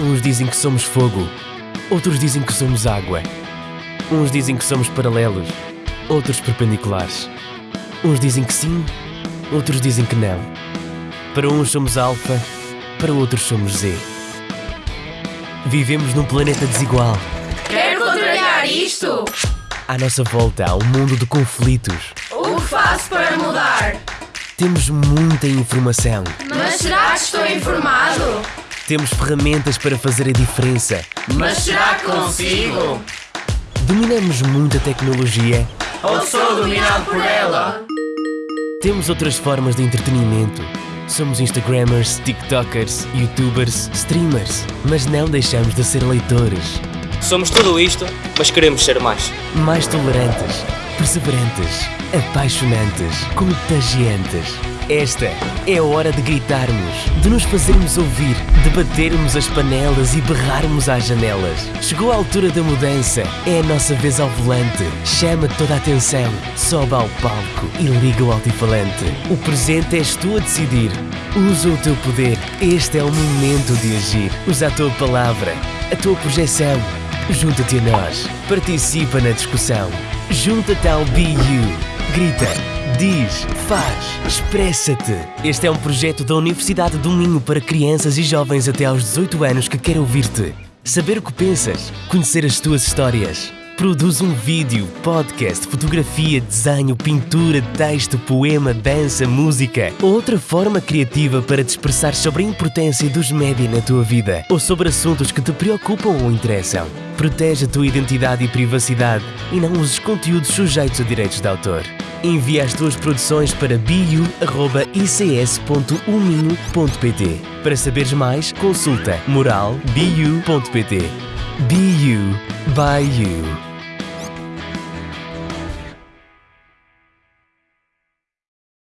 Uns dizem que somos fogo, outros dizem que somos água. Uns dizem que somos paralelos, outros perpendiculares. Uns dizem que sim, outros dizem que não. Para uns somos alfa, para outros somos Z. Vivemos num planeta desigual. Quer contrariar isto? À nossa volta há um mundo de conflitos. O que faço para mudar? Temos muita informação. Mas será que estou informado? Temos ferramentas para fazer a diferença. Mas será que consigo? Dominamos muita tecnologia. Ou sou dominado por ela? Temos outras formas de entretenimento. Somos Instagrammers, TikTokers, YouTubers, streamers. Mas não deixamos de ser leitores. Somos tudo isto, mas queremos ser mais. Mais tolerantes, perseverantes, apaixonantes, contagiantes. Esta é a hora de gritarmos, de nos fazermos ouvir, de batermos as panelas e berrarmos às janelas. Chegou a altura da mudança, é a nossa vez ao volante. Chama toda a atenção, sobe ao palco e liga o altifalante. O presente és tu a decidir. Usa o teu poder, este é o momento de agir. Usa a tua palavra, a tua projeção. Junta-te a nós, participa na discussão. Junta-te ao BU. Grita, diz, faz, expressa-te. Este é um projeto da Universidade do Minho para crianças e jovens até aos 18 anos que quer ouvir-te. Saber o que pensas, conhecer as tuas histórias. Produz um vídeo, podcast, fotografia, desenho, pintura, texto, poema, dança, música ou outra forma criativa para te expressar sobre a importância dos média na tua vida ou sobre assuntos que te preocupam ou interessam. Protege a tua identidade e privacidade e não uses conteúdos sujeitos a direitos de autor. Envia as tuas produções para biu.ics.uminho.pt. Para saberes mais, consulta moralbiu.pt. BU by You.